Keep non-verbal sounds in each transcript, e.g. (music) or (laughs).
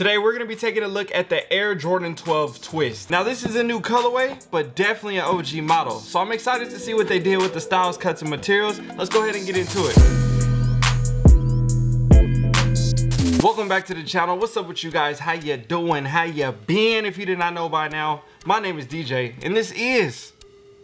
Today we're going to be taking a look at the Air Jordan 12 Twist. Now this is a new colorway, but definitely an OG model. So I'm excited to see what they did with the styles, cuts, and materials. Let's go ahead and get into it. Welcome back to the channel. What's up with you guys? How you doing? How you been? If you did not know by now, my name is DJ, and this is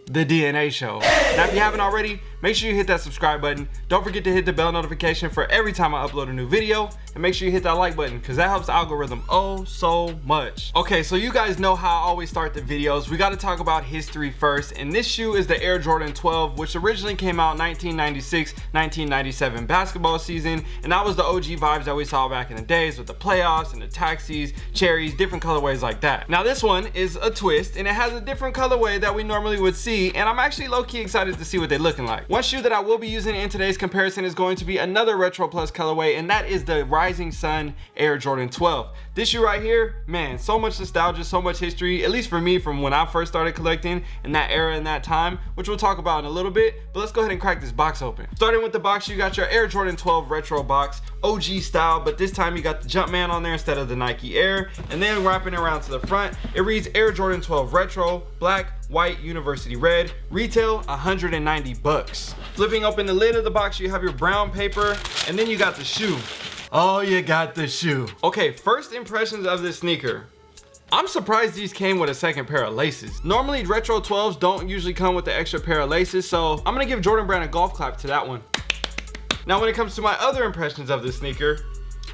the DNA Show. Now if you haven't already, make sure you hit that subscribe button. Don't forget to hit the bell notification for every time I upload a new video. And make sure you hit that like button because that helps the algorithm oh so much. Okay, so you guys know how I always start the videos. We got to talk about history first. And this shoe is the Air Jordan 12, which originally came out 1996-1997 basketball season. And that was the OG vibes that we saw back in the days with the playoffs and the taxis, cherries, different colorways like that. Now this one is a twist and it has a different colorway that we normally would see. And I'm actually low-key excited to see what they're looking like. One shoe that I will be using in today's comparison is going to be another Retro Plus colorway, and that is the Rising Sun Air Jordan 12. This shoe right here, man, so much nostalgia, so much history, at least for me from when I first started collecting in that era and that time, which we'll talk about in a little bit, but let's go ahead and crack this box open. Starting with the box, you got your Air Jordan 12 Retro box, OG style, but this time you got the Jumpman on there instead of the Nike Air, and then wrapping around to the front, it reads Air Jordan 12 Retro, black, white university red retail 190 bucks flipping open the lid of the box you have your brown paper and then you got the shoe oh you got the shoe okay first impressions of this sneaker I'm surprised these came with a second pair of laces. Normally retro 12s don't usually come with the extra pair of laces, so I'm gonna give Jordan Brand a golf clap to that one. Now when it comes to my other impressions of this sneaker,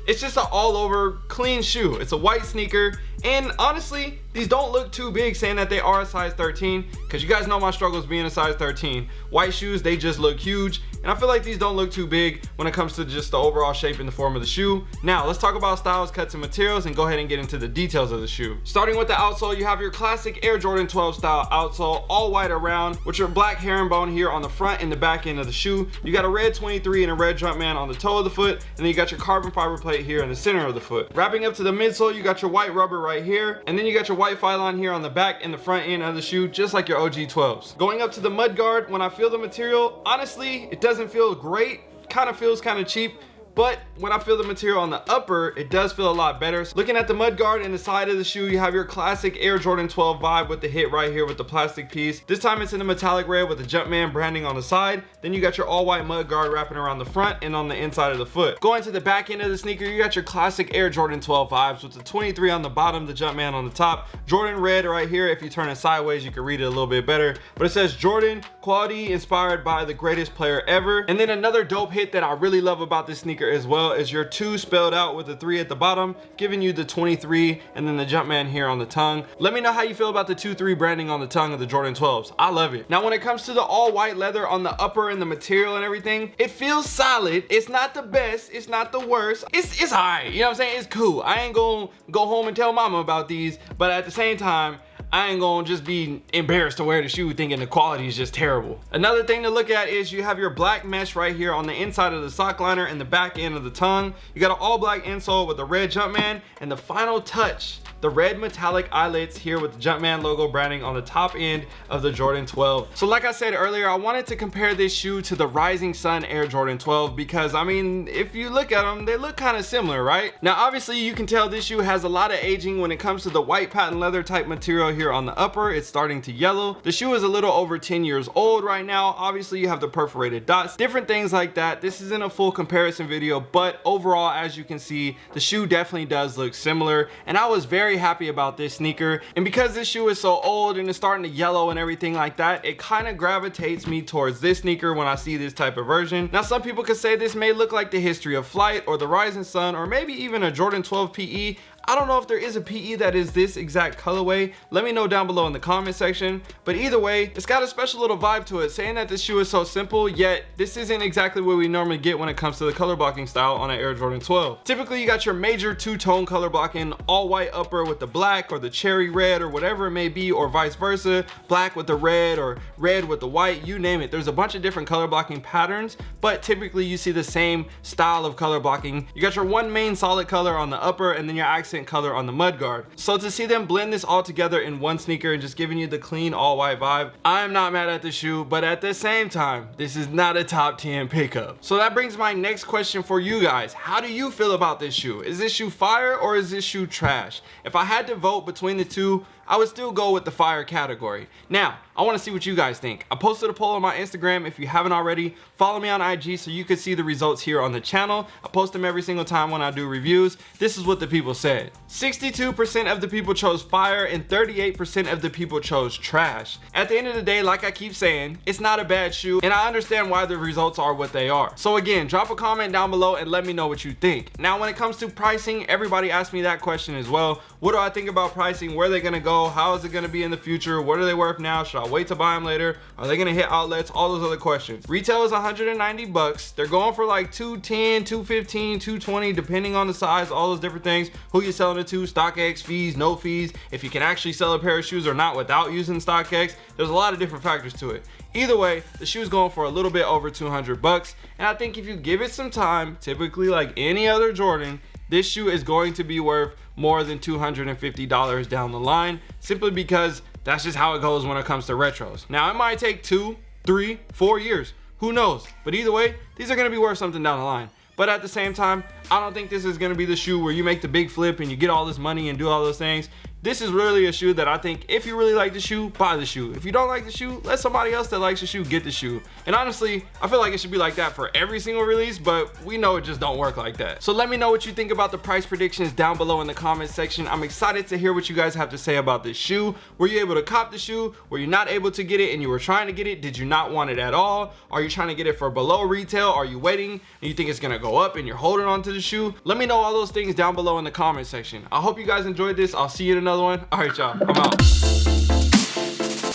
it's just an all over clean shoe. It's a white sneaker and honestly, these don't look too big saying that they are a size 13 because you guys know my struggles being a size 13. White shoes, they just look huge. And I feel like these don't look too big when it comes to just the overall shape and the form of the shoe. Now, let's talk about styles, cuts, and materials and go ahead and get into the details of the shoe. Starting with the outsole, you have your classic Air Jordan 12 style outsole, all white around with your black herringbone here on the front and the back end of the shoe. You got a red 23 and a red Jumpman on the toe of the foot. And then you got your carbon fiber plate here in the center of the foot. Wrapping up to the midsole, you got your white rubber right here. And then you got your white Phylon here on the back and the front end of the shoe, just like your OG 12s. Going up to the mud guard, when I feel the material, honestly, it doesn't feel great. Kind of feels kind of cheap but when I feel the material on the upper, it does feel a lot better. So looking at the mud guard and the side of the shoe, you have your classic Air Jordan 12 vibe with the hit right here with the plastic piece. This time it's in a metallic red with the Jumpman branding on the side. Then you got your all white mud guard wrapping around the front and on the inside of the foot. Going to the back end of the sneaker, you got your classic Air Jordan 12 vibes with the 23 on the bottom, the Jumpman on the top. Jordan red right here. If you turn it sideways, you can read it a little bit better. But it says Jordan, quality inspired by the greatest player ever. And then another dope hit that I really love about this sneaker as well as your two spelled out with the three at the bottom, giving you the 23 and then the Jumpman here on the tongue. Let me know how you feel about the 2-3 branding on the tongue of the Jordan 12s. I love it. Now when it comes to the all white leather on the upper and the material and everything, it feels solid. It's not the best, it's not the worst. It's, it's all right, you know what I'm saying? It's cool. I ain't gonna go home and tell mama about these, but at the same time, I ain't gonna just be embarrassed to wear the shoe thinking the quality is just terrible. Another thing to look at is you have your black mesh right here on the inside of the sock liner and the back end of the tongue. You got an all black insole with the red Jumpman and the final touch the red metallic eyelets here with the Jumpman logo branding on the top end of the Jordan 12. So like I said earlier, I wanted to compare this shoe to the Rising Sun Air Jordan 12 because I mean, if you look at them, they look kind of similar, right? Now, obviously you can tell this shoe has a lot of aging when it comes to the white patent leather type material here on the upper. It's starting to yellow. The shoe is a little over 10 years old right now. Obviously you have the perforated dots, different things like that. This isn't a full comparison video, but overall, as you can see, the shoe definitely does look similar. And I was very very happy about this sneaker. And because this shoe is so old and it's starting to yellow and everything like that, it kind of gravitates me towards this sneaker when I see this type of version. Now, some people could say this may look like the History of Flight or the Rising Sun or maybe even a Jordan 12 PE. I don't know if there is a PE that is this exact colorway. Let me know down below in the comment section. But either way, it's got a special little vibe to it, saying that this shoe is so simple, yet this isn't exactly what we normally get when it comes to the color blocking style on an Air Jordan 12. Typically, you got your major two-tone color blocking, all white upper with the black or the cherry red or whatever it may be, or vice versa, black with the red or red with the white, you name it. There's a bunch of different color blocking patterns, but typically you see the same style of color blocking. You got your one main solid color on the upper and then your accent accent color on the mud guard. So to see them blend this all together in one sneaker and just giving you the clean all white vibe, I'm not mad at the shoe, but at the same time, this is not a top 10 pickup. So that brings my next question for you guys. How do you feel about this shoe? Is this shoe fire or is this shoe trash? If I had to vote between the two, I would still go with the fire category. Now, I want to see what you guys think. I posted a poll on my Instagram. If you haven't already, follow me on IG so you can see the results here on the channel. I post them every single time when I do reviews. This is what the people said. 62% of the people chose fire and 38% of the people chose trash. At the end of the day, like I keep saying, it's not a bad shoe and I understand why the results are what they are. So again, drop a comment down below and let me know what you think. Now, when it comes to pricing, everybody asked me that question as well. What do I think about pricing? Where are they gonna go? How is it gonna be in the future? What are they worth now? Should I wait to buy them later? Are they gonna hit outlets? All those other questions. Retail is 190 bucks. They're going for like 210, 215, 220, depending on the size, all those different things. Who selling it to, StockX, fees, no fees, if you can actually sell a pair of shoes or not without using StockX. There's a lot of different factors to it. Either way, the shoe is going for a little bit over 200 bucks. And I think if you give it some time, typically like any other Jordan, this shoe is going to be worth more than $250 down the line simply because that's just how it goes when it comes to retros. Now it might take two, three, four years, who knows? But either way, these are gonna be worth something down the line. But at the same time, I don't think this is gonna be the shoe where you make the big flip and you get all this money and do all those things this is really a shoe that I think if you really like the shoe, buy the shoe. If you don't like the shoe, let somebody else that likes the shoe get the shoe. And honestly, I feel like it should be like that for every single release, but we know it just don't work like that. So let me know what you think about the price predictions down below in the comment section. I'm excited to hear what you guys have to say about this shoe. Were you able to cop the shoe? Were you not able to get it and you were trying to get it? Did you not want it at all? Are you trying to get it for below retail? Are you waiting and you think it's gonna go up and you're holding on to the shoe? Let me know all those things down below in the comment section. I hope you guys enjoyed this. I'll see you in another one. All right, y'all, I'm out.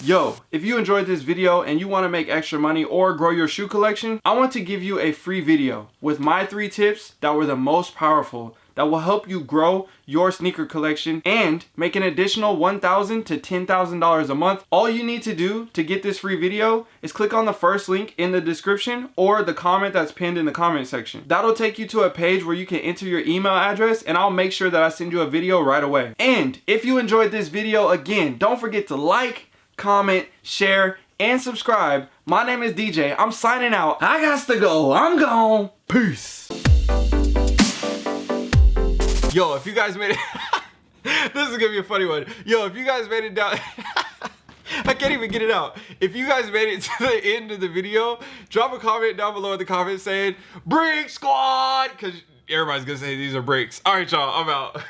Yo, if you enjoyed this video and you want to make extra money or grow your shoe collection, I want to give you a free video with my three tips that were the most powerful that will help you grow your sneaker collection and make an additional 1,000 to $10,000 a month. All you need to do to get this free video is click on the first link in the description or the comment that's pinned in the comment section. That'll take you to a page where you can enter your email address and I'll make sure that I send you a video right away. And if you enjoyed this video, again, don't forget to like, comment, share, and subscribe. My name is DJ. I'm signing out. I got to go. I'm gone. Peace. Yo, if you guys made it, (laughs) this is gonna be a funny one. Yo, if you guys made it down, (laughs) I can't even get it out. If you guys made it (laughs) to the end of the video, drop a comment down below in the comments saying, Brick Squad, because everybody's gonna say these are breaks. All right, y'all, I'm out.